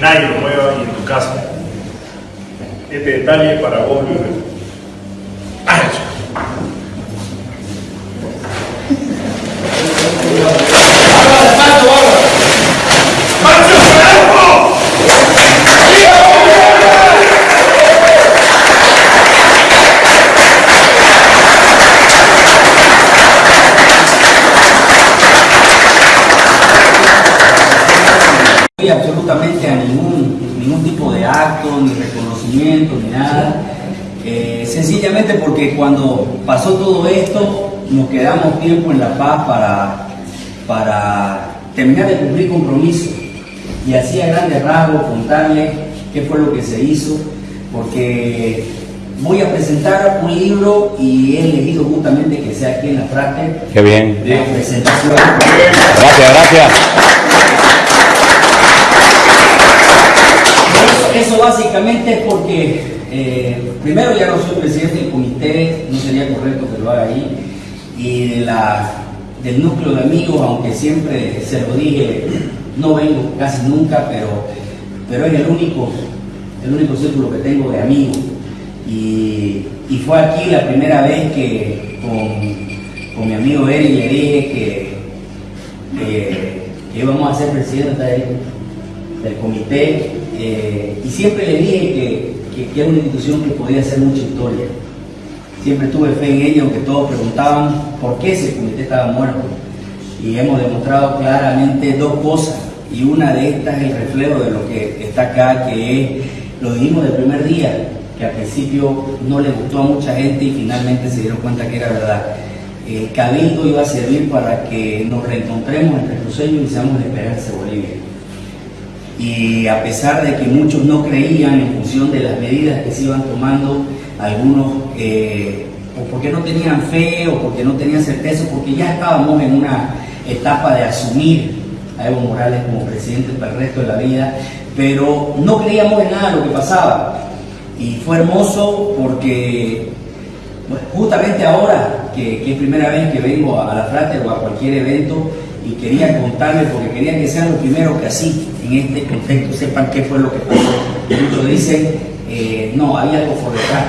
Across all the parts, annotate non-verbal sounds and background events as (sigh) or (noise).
nadie lo mueva y en tu casa. Este detalle para vos, Luis. Absolutamente a ningún, ningún tipo de acto, ni reconocimiento, ni nada. Eh, sencillamente porque cuando pasó todo esto, nos quedamos tiempo en La Paz para, para terminar de cumplir compromisos. Y así a grandes rasgos contarle qué fue lo que se hizo, porque voy a presentar un libro y he elegido justamente que sea aquí en la frate. Qué bien. De presentación. Gracias, gracias. Eso, básicamente es porque, eh, primero ya no soy presidente del comité, no sería correcto que lo haga ahí, y de la, del núcleo de amigos, aunque siempre se lo dije, no vengo casi nunca, pero, pero es el único, el único círculo que tengo de amigos. Y, y fue aquí la primera vez que con, con mi amigo Eric le dije que, que, que íbamos a ser presidente del, del comité eh, y siempre le dije que, que, era una institución que podía hacer mucha historia. Siempre tuve fe en ella, aunque todos preguntaban por qué ese comité estaba muerto. Y hemos demostrado claramente dos cosas. Y una de estas es el reflejo de lo que está acá, que es, lo dijimos del primer día, que al principio no le gustó a mucha gente y finalmente se dieron cuenta que era verdad. El Cabildo iba a servir para que nos reencontremos entre cruceños y seamos la esperanza de Bolivia y a pesar de que muchos no creían en función de las medidas que se iban tomando, algunos eh, o porque no tenían fe o porque no tenían certeza, porque ya estábamos en una etapa de asumir a Evo Morales como presidente para el resto de la vida, pero no creíamos en nada de lo que pasaba. Y fue hermoso porque justamente ahora, que, que, es primera vez que vengo a la Frate o a cualquier evento, y quería contarles porque quería que sean los primeros que así, en este contexto, sepan qué fue lo que pasó. Muchos dicen, eh, no, había algo por detrás,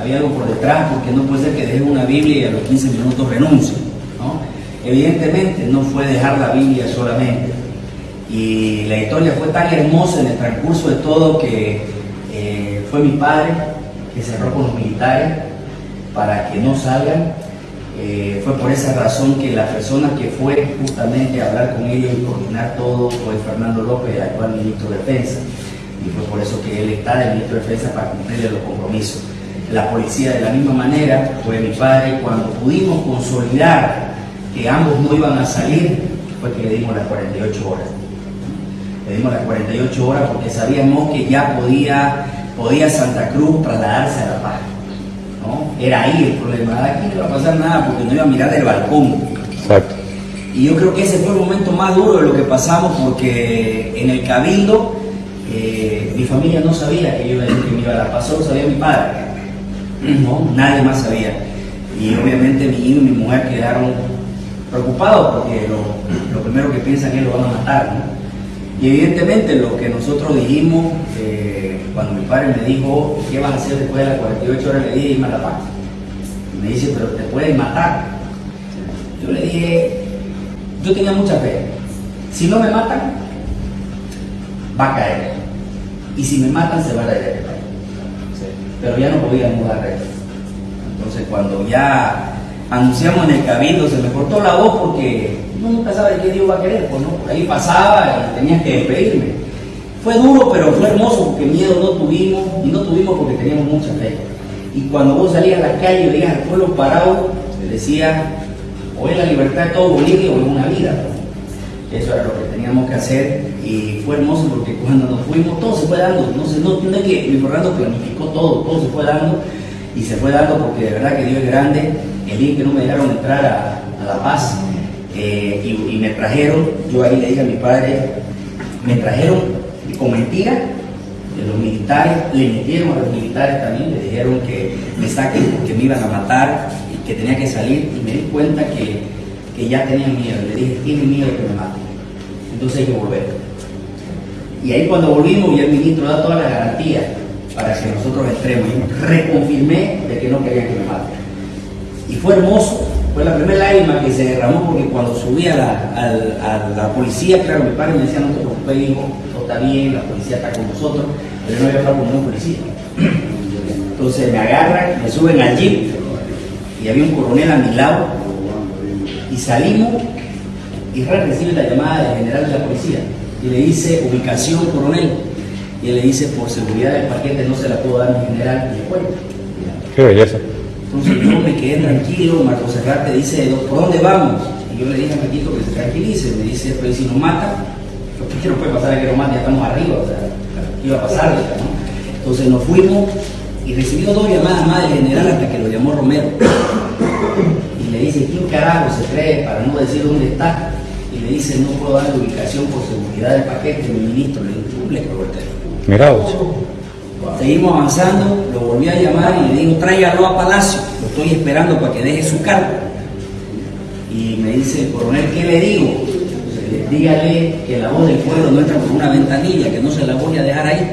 había algo por detrás porque no puede ser que deje una Biblia y a los 15 minutos renuncie. ¿no? Evidentemente no fue dejar la Biblia solamente. Y la historia fue tan hermosa en el transcurso de todo que eh, fue mi padre que cerró con los militares para que no salgan eh, fue por esa razón que la persona que fue justamente a hablar con ellos y coordinar todo fue Fernando López, actual ministro de Defensa. Y fue por eso que él está de ministro de Defensa para cumplirle los compromisos. La policía de la misma manera fue mi padre cuando pudimos consolidar que ambos no iban a salir, fue que le dimos las 48 horas. Le dimos las 48 horas porque sabíamos que ya podía, podía Santa Cruz trasladarse a La Paz. Era ahí el problema. Aquí no iba a pasar nada porque no iba a mirar del balcón. Exacto. Y yo creo que ese fue el momento más duro de lo que pasamos porque en el cabildo eh, mi familia no sabía que yo iba, que me iba a la solo sabía mi padre. No, nadie más sabía. Y obviamente mi hijo y mi mujer quedaron preocupados porque lo, lo primero que piensan es que lo van a matar. ¿no? Y evidentemente lo que nosotros dijimos, eh, cuando mi padre me dijo, ¿qué vas a hacer después de las 48 horas? Le dije, irme a la paz. Me dice, pero te pueden matar. Yo le dije, yo tenía mucha fe. Si no me matan, va a caer. Y si me matan, se va a caer. Pero ya no podíamos dar reto. Entonces cuando ya anunciamos en el cabildo, se me cortó la voz porque nunca sabe qué Dios va a querer, pues no, por ahí pasaba y tenías que despedirme. Fue duro, pero fue hermoso porque miedo no tuvimos, y no tuvimos porque teníamos mucha fe. Y cuando vos salías a la calle y veías al pueblo parado, te decía, o es la libertad de todo Bolivia o es una vida. Eso era lo que teníamos que hacer y fue hermoso porque cuando nos fuimos todo se fue dando. No, sé, no, es que mi Fernando planificó todo, todo se fue dando y se fue dando porque de verdad que Dios es grande. El día que no me dejaron entrar a La Paz eh, y, y, me trajeron, yo ahí le dije a mi padre, me trajeron con mentira de los militares, le mintieron a los militares también, le dijeron que me saquen porque me iban a matar y que tenía que salir y me di cuenta que, que ya tenían miedo. Le dije, tienen miedo que me maten, entonces hay que volver. Y ahí cuando volvimos, ya el ministro da todas las garantías para que nosotros entremos. Y reconfirmé de que no querían que me maten. Y fue hermoso, fue la primera lágrima que se derramó porque cuando subí a la, la policía, claro, mi padre me decía, no te preocupes, hijo, todo está bien, la policía está con nosotros, pero no había hablado con ningún policía. (clears throat) Entonces me agarran, me suben al jeep y había un coronel a mi lado y salimos y recibe la llamada del general de la policía y le dice ubicación coronel y él le dice por seguridad del paquete no se la puedo dar mi general y le. Qué belleza. Entonces yo me quedé tranquilo, Marco Serrate dice, ¿por dónde vamos? Y yo le dije a Paquito que se tranquilice, me dice, pero ¿y si nos mata, ¿qué no puede pasar a que nos mate? Ya estamos arriba, o sea, ¿qué iba a pasar? Entonces nos fuimos y recibimos dos llamadas más del general hasta que lo llamó Romero. Y le dice, ¿quién carajo se cree para no decir dónde está? Y le dice, no puedo dar la ubicación por seguridad del paquete, mi ministro. Le "Tú le colgó el teléfono". Mira vos. Seguimos avanzando, lo volví a llamar y le digo, tráigalo a Palacio, lo estoy esperando para que deje su cargo. Y me dice, coronel, ¿qué le digo? Entonces, dígale que la voz del pueblo no entra por una ventanilla, que no se la voy a dejar ahí,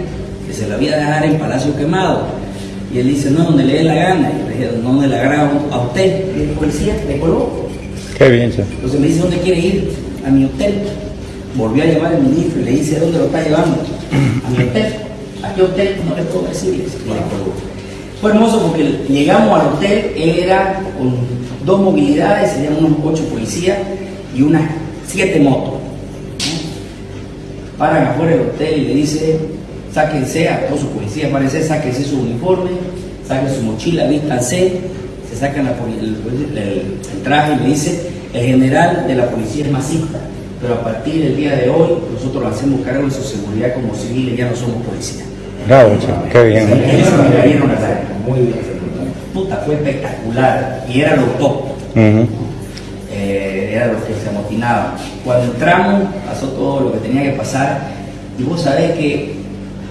que se la voy a dejar en Palacio Quemado. Y él dice, no, donde le dé la gana. Y le dije, no, donde le agrada a usted. Y el policía le colgó. Qué bien, che. Entonces me dice, ¿dónde quiere ir? A mi hotel. Volvió a llamar al ministro y le dice, ¿dónde lo está llevando? A mi hotel. ¿A qué hotel? No le puedo decir. Y le colgó. Fue hermoso porque llegamos al hotel, él era con dos movilidades, serían unos ocho policías y unas siete motos. ¿no? Paran afuera del hotel y le dice, sáquense a todos sus policías, parece, sáquense su uniforme, saquen su mochila, vístanse, se sacan la el, el- el traje y le dice, el general de la policía es masista, pero a partir del día de hoy nosotros nos hacemos cargo de su seguridad como civiles, ya no somos policías. Che. Qué bien. Eso me cayeron las lágrimas, muy bien. Puta, fue espectacular y era lo top. Eh, era lo que se amotinaba. Cuando entramos, pasó todo lo que tenía que pasar, y vos sabés que,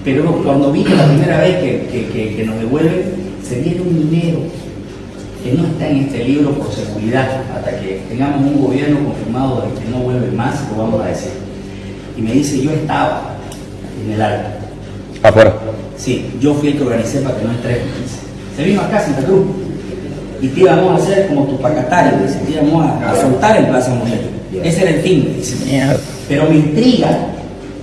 pero cuando vine la primera vez que, que- que- que nos devuelven, se viene un dinero que no está en este libro por seguridad, hasta que tengamos un gobierno confirmado de que no vuelve más, lo vamos a decir. Y me dice, yo estaba en el alto. Afuera. Sí, yo fui el que organicé para que no entres. Se vino acá a Santa Cruz y te íbamos a hacer como tu pacatario, te íbamos a, a soltar en Plaza Moreno. Ese era el fin. Pero me intriga,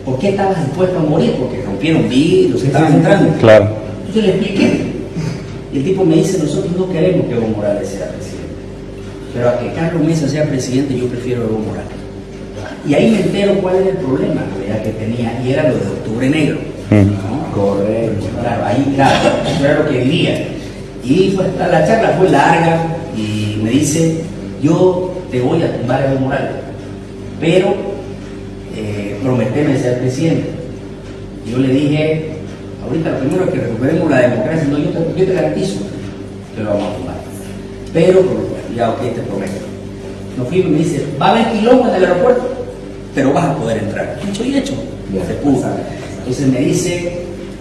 ¿por qué estabas dispuesto a morir? Porque rompieron vidrios, estaban entrando. Claro. Entonces le expliqué. Y el tipo me dice, nosotros no queremos que Evo Morales sea presidente. Pero a que Carlos Mesa sea presidente, yo prefiero a Evo Morales. Y ahí me entero cuál era el problema que tenía, y era lo de Octubre Negro. Mm. Correcto, claro, ahí claro, eso era lo que vivía. Y la charla fue larga y me dice, yo te voy a tumbar Evo Morales, pero eh, prometeme ser presidente. Yo le dije, ahorita lo primero es que recuperemos la democracia, no, yo te, yo te garantizo que lo vamos a tumbar. Pero, ya ok, te prometo. Nos fuimos y me dice, va a haber quilombo en el aeropuerto, pero vas a poder entrar. Dicho y hecho, se pudo. Entonces me dice,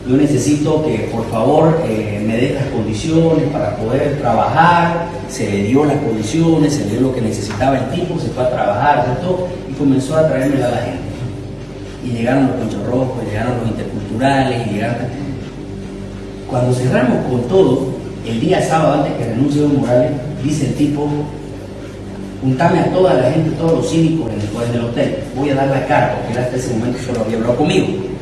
yo necesito que por favor eh, me des las condiciones para poder trabajar. Se le dio las condiciones, se le dio lo que necesitaba el tipo, se fue a trabajar, ¿cierto? Y comenzó a traerme a la gente. Y llegaron los conchos rojos, llegaron los interculturales, y llegaron... Cuando cerramos con todo, el día sábado antes que renuncie Evo Morales, dice el tipo, juntame a toda la gente, todos los cívicos en el, en el hotel, voy a dar la cara, porque hasta ese momento solo había hablado conmigo.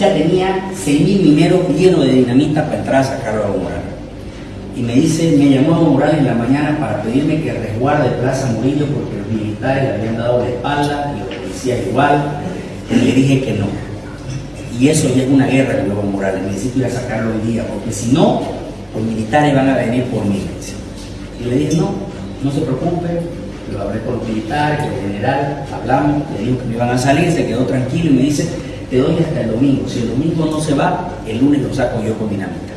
Ya tenía 6.000 mineros llenos de dinamita para entrar a sacarlo a Evo Morales. Y me dice, me llamó Evo Morales en la mañana para pedirme que resguarde Plaza Murillo porque los militares le habían dado la espalda y los policías igual. Y le dije que no. Y eso ya es una guerra con Evo Morales, necesito ir a sacarlo hoy día, porque si no, los militares van a venir por mí. Y le dije, no, no se preocupe, lo hablé con los militares, con el general, hablamos, le dijo que me iban a salir, se quedó tranquilo y me dice, te doy hasta el domingo, si el domingo no se va, el lunes lo saco yo con dinamita.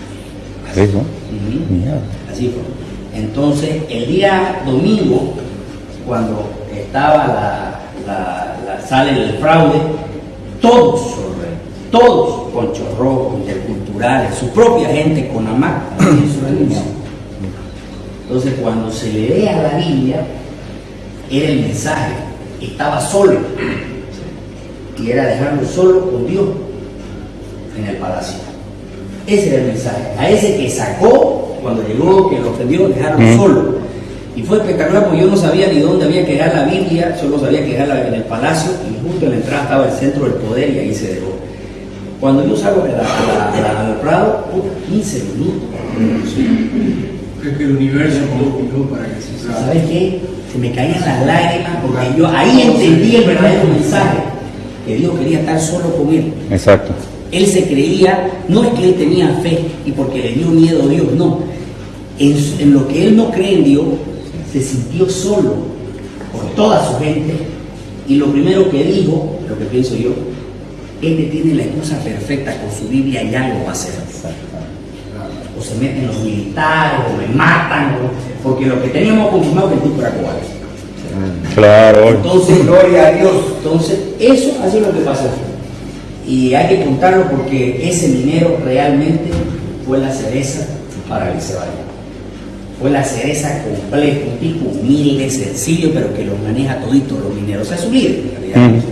Así fue. Ujú. Mierda. Así fue. Entonces, el día domingo, cuando estaba la, la, la sale del fraude, todos, todos, con chorrojos, interculturales, su propia gente con AMAC, en su reunión. Entonces, cuando se le ve a la Biblia, era el mensaje, estaba solo. Y era dejarlo solo con Dios en el palacio. Ese era el mensaje. A ese que sacó cuando llegó, que lo ofendió, dejarlo Mm. solo. Y fue espectacular porque yo no sabía ni dónde había que dejar la Biblia, solo sabía que dejarla en el palacio y justo en la entrada estaba el centro del poder y ahí se dejó. Cuando yo salgo de la, Prado, puta, 15 minutos. Creo que el universo conspiró para que se usara. ¿Sabes qué? Se me caían las lágrimas porque yo ahí entendí el verdadero mensaje, que Dios quería estar solo con él. Exacto. Él se creía, no es que él tenía fe y porque le dio miedo a Dios, no. En, lo que él no cree en Dios, se sintió solo por toda su gente y lo primero que dijo, lo que pienso yo, este tiene la excusa perfecta con su Biblia, ya lo va a hacer. O se meten los militares, o me matan, o- porque lo que teníamos confirmado que el tipo era cobarde. Claro. Entonces, gloria a Dios. Entonces, eso ha sido lo que pasó. Y hay que contarlo porque ese minero realmente fue la cereza para se vaya. Fue la cereza completa, un tipo humilde, sencillo, pero que lo maneja todito los mineros. O sea, es un líder, en realidad.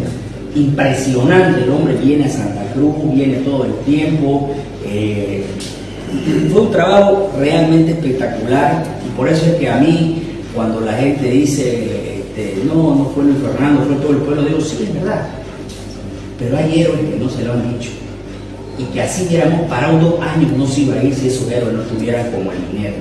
Impresionante, el hombre viene a Santa Cruz, viene todo el tiempo. eh, fue un trabajo realmente espectacular y por eso es que a mí cuando la gente dice este, no, no fue Luis Fernando, fue todo el pueblo, digo sí, es verdad. Pero hay héroes que no se lo han dicho y que así hubiéramos parado dos años no se iba a ir si esos héroes no estuvieran como el minero.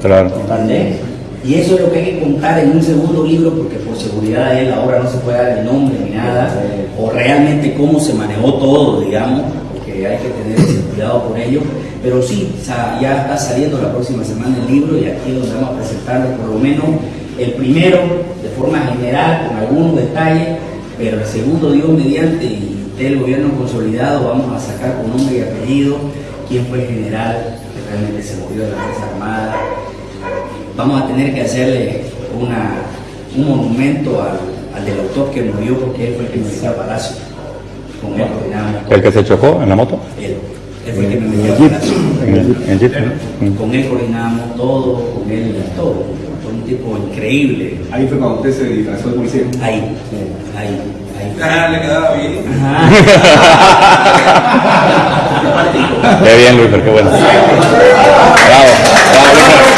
Claro. ¿Entendés? Y eso es lo que hay que contar en un segundo libro, porque por seguridad de él ahora no se puede dar el nombre ni nada, o realmente cómo se manejó todo, digamos, porque hay que tener cuidado por ello. Pero sí, ya está saliendo la próxima semana el libro y aquí donde vamos a presentarlo por lo menos el primero de forma general, con algunos detalles, pero el segundo, Dios mediante, y del gobierno consolidado, vamos a sacar con nombre y apellido quién fue el general que realmente se movió de la Fuerza Armada, vamos a tener que hacerle una, un monumento al, al del autor que murió porque él fue el que me al palacio. Con él coordinábamos todo. ¿El que se chocó en la moto? Él, él fue el que me metió al palacio. En el, en el jeep, ¿no? Con él coordinábamos todo, con él todo. Tipo increíble. Ahí fue cuando usted se disfrazó de policía. Ahí, ahí, ahí. Ah, le quedaba bien. Ajá. Qué bien, Luis, pero qué bueno. Bravo. Bravo, Luis.